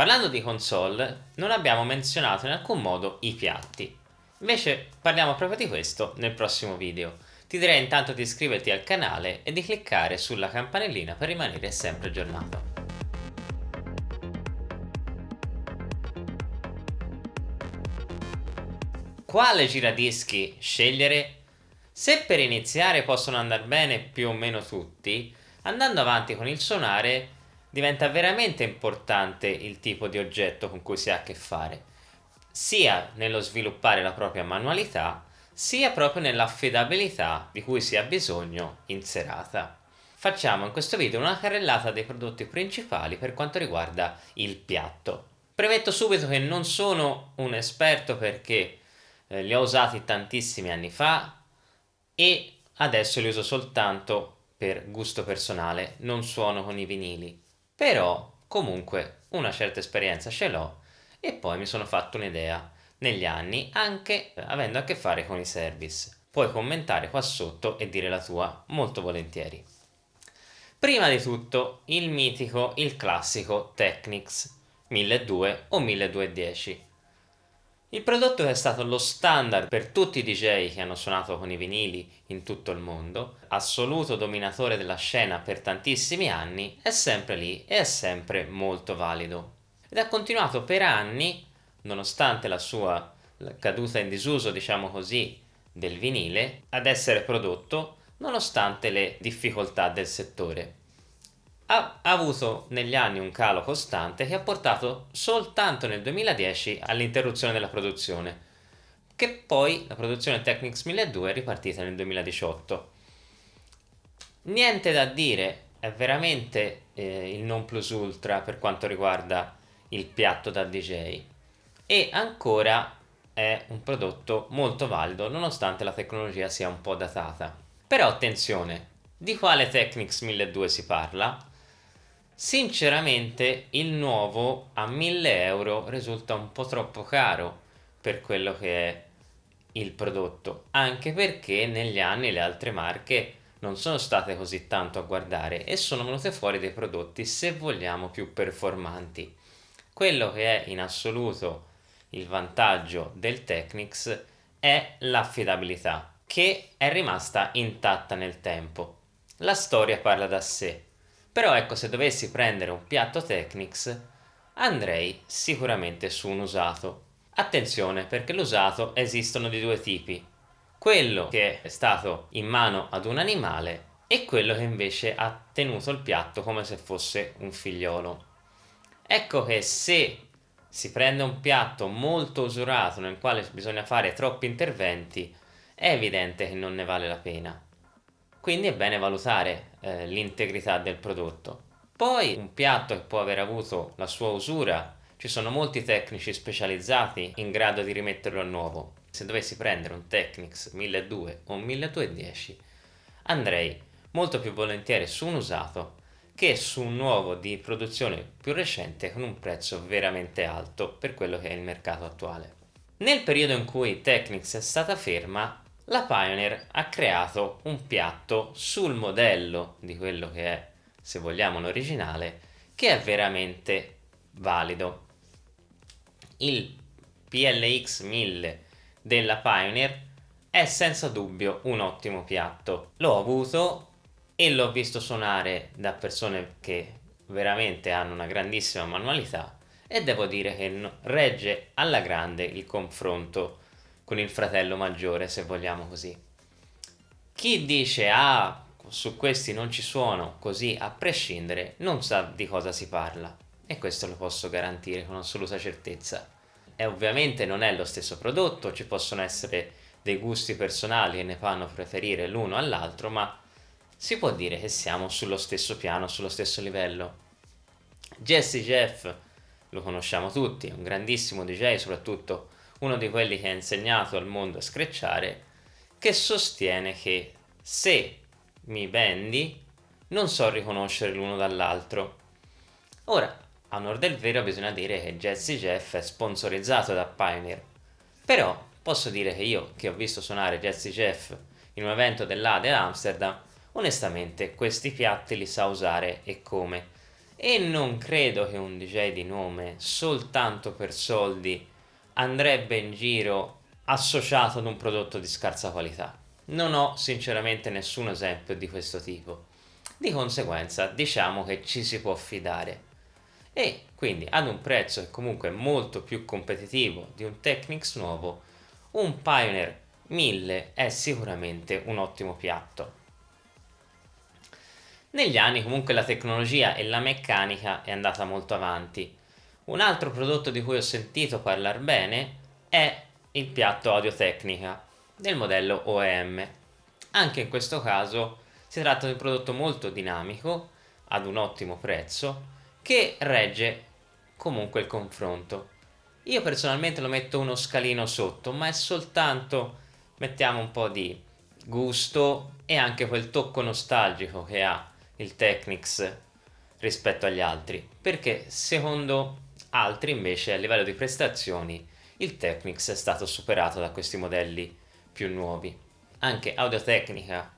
Parlando di console, non abbiamo menzionato in alcun modo i piatti. Invece parliamo proprio di questo nel prossimo video. Ti direi intanto di iscriverti al canale e di cliccare sulla campanellina per rimanere sempre aggiornato. Quale giradischi scegliere? Se per iniziare possono andare bene più o meno tutti, andando avanti con il suonare diventa veramente importante il tipo di oggetto con cui si ha a che fare, sia nello sviluppare la propria manualità, sia proprio nell'affidabilità di cui si ha bisogno in serata. Facciamo in questo video una carrellata dei prodotti principali per quanto riguarda il piatto. Premetto subito che non sono un esperto perché eh, li ho usati tantissimi anni fa e adesso li uso soltanto per gusto personale, non suono con i vinili però comunque una certa esperienza ce l'ho e poi mi sono fatto un'idea negli anni anche avendo a che fare con i service. Puoi commentare qua sotto e dire la tua molto volentieri. Prima di tutto il mitico, il classico Technics 1200 o 1210 il prodotto è stato lo standard per tutti i DJ che hanno suonato con i vinili in tutto il mondo, assoluto dominatore della scena per tantissimi anni, è sempre lì e è sempre molto valido. Ed ha continuato per anni, nonostante la sua caduta in disuso, diciamo così, del vinile, ad essere prodotto nonostante le difficoltà del settore ha avuto negli anni un calo costante che ha portato soltanto nel 2010 all'interruzione della produzione, che poi la produzione Technics 1200 è ripartita nel 2018. Niente da dire, è veramente eh, il non plus ultra per quanto riguarda il piatto da DJ e ancora è un prodotto molto valido nonostante la tecnologia sia un po' datata. Però attenzione, di quale Technics 1200 si parla? Sinceramente il nuovo a 1000 euro risulta un po' troppo caro per quello che è il prodotto, anche perché negli anni le altre marche non sono state così tanto a guardare e sono venute fuori dei prodotti se vogliamo più performanti. Quello che è in assoluto il vantaggio del Technics è l'affidabilità che è rimasta intatta nel tempo. La storia parla da sé però ecco se dovessi prendere un piatto Technics andrei sicuramente su un usato. Attenzione perché l'usato esistono di due tipi, quello che è stato in mano ad un animale e quello che invece ha tenuto il piatto come se fosse un figliolo. Ecco che se si prende un piatto molto usurato nel quale bisogna fare troppi interventi è evidente che non ne vale la pena quindi è bene valutare eh, l'integrità del prodotto. Poi un piatto che può aver avuto la sua usura, ci sono molti tecnici specializzati in grado di rimetterlo a nuovo. Se dovessi prendere un Technics 1200 o un 1210 andrei molto più volentieri su un usato che su un nuovo di produzione più recente con un prezzo veramente alto per quello che è il mercato attuale. Nel periodo in cui Technics è stata ferma la Pioneer ha creato un piatto sul modello di quello che è, se vogliamo, l'originale, che è veramente valido. Il PLX 1000 della Pioneer è senza dubbio un ottimo piatto. L'ho avuto e l'ho visto suonare da persone che veramente hanno una grandissima manualità e devo dire che regge alla grande il confronto con il fratello maggiore se vogliamo così. Chi dice ah su questi non ci suono così a prescindere non sa di cosa si parla e questo lo posso garantire con assoluta certezza. E ovviamente non è lo stesso prodotto, ci possono essere dei gusti personali che ne fanno preferire l'uno all'altro ma si può dire che siamo sullo stesso piano, sullo stesso livello. Jesse Jeff lo conosciamo tutti, è un grandissimo DJ soprattutto uno di quelli che ha insegnato al mondo a screcciare, che sostiene che se mi vendi non so riconoscere l'uno dall'altro. Ora, a onor del vero bisogna dire che Jazzy Jeff è sponsorizzato da Pioneer, però posso dire che io, che ho visto suonare Jazzy Jeff in un evento dell'Ade ad Amsterdam, onestamente questi piatti li sa usare e come e non credo che un DJ di nome soltanto per soldi andrebbe in giro associato ad un prodotto di scarsa qualità. Non ho sinceramente nessun esempio di questo tipo. Di conseguenza diciamo che ci si può fidare. E quindi ad un prezzo che comunque è molto più competitivo di un Technics nuovo, un Pioneer 1000 è sicuramente un ottimo piatto. Negli anni comunque la tecnologia e la meccanica è andata molto avanti. Un altro prodotto di cui ho sentito parlare bene è il piatto Audio Tecnica del modello OEM. Anche in questo caso si tratta di un prodotto molto dinamico ad un ottimo prezzo che regge comunque il confronto. Io personalmente lo metto uno scalino sotto, ma è soltanto mettiamo un po' di gusto e anche quel tocco nostalgico che ha il Technics rispetto agli altri perché secondo altri invece a livello di prestazioni il Technics è stato superato da questi modelli più nuovi. Anche Audio Tecnica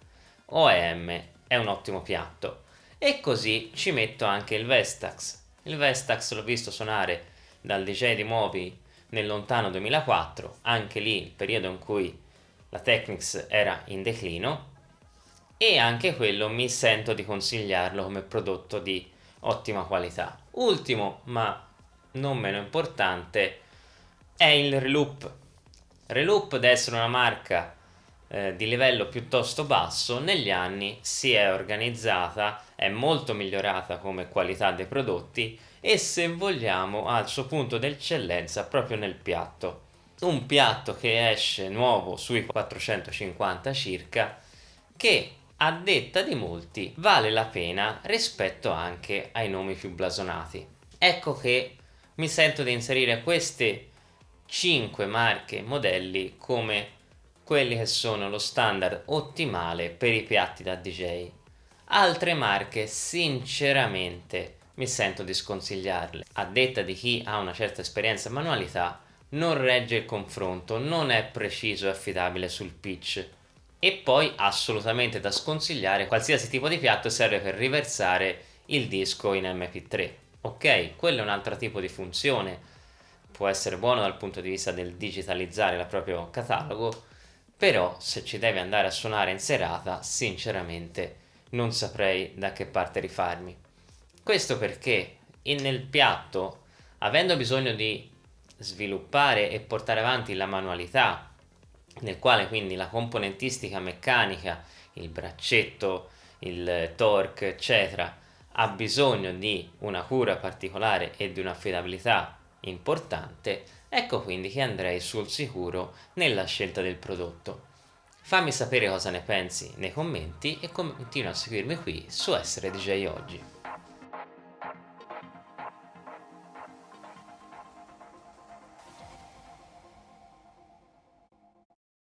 OEM è un ottimo piatto. E così ci metto anche il Vestax. Il Vestax l'ho visto suonare dal DJ di Moby nel lontano 2004 anche lì il periodo in cui la Technics era in declino e anche quello mi sento di consigliarlo come prodotto di ottima qualità. Ultimo, ma non meno importante, è il Reloop. Reloop, ad essere una marca eh, di livello piuttosto basso, negli anni si è organizzata, è molto migliorata come qualità dei prodotti e se vogliamo ha il suo punto d'eccellenza proprio nel piatto. Un piatto che esce nuovo sui 450 circa che a detta di molti vale la pena rispetto anche ai nomi più blasonati. Ecco che mi sento di inserire queste 5 marche modelli come quelli che sono lo standard ottimale per i piatti da DJ. Altre marche sinceramente mi sento di sconsigliarle. A detta di chi ha una certa esperienza e manualità non regge il confronto, non è preciso e affidabile sul pitch e poi assolutamente da sconsigliare qualsiasi tipo di piatto serve per riversare il disco in mp3 ok quello è un altro tipo di funzione. Può essere buono dal punto di vista del digitalizzare il proprio catalogo però se ci devi andare a suonare in serata sinceramente non saprei da che parte rifarmi. Questo perché nel piatto avendo bisogno di sviluppare e portare avanti la manualità nel quale quindi la componentistica meccanica, il braccetto, il torque, eccetera, ha bisogno di una cura particolare e di un'affidabilità importante, ecco quindi che andrei sul sicuro nella scelta del prodotto. Fammi sapere cosa ne pensi nei commenti e continua a seguirmi qui su Essere DJ Oggi.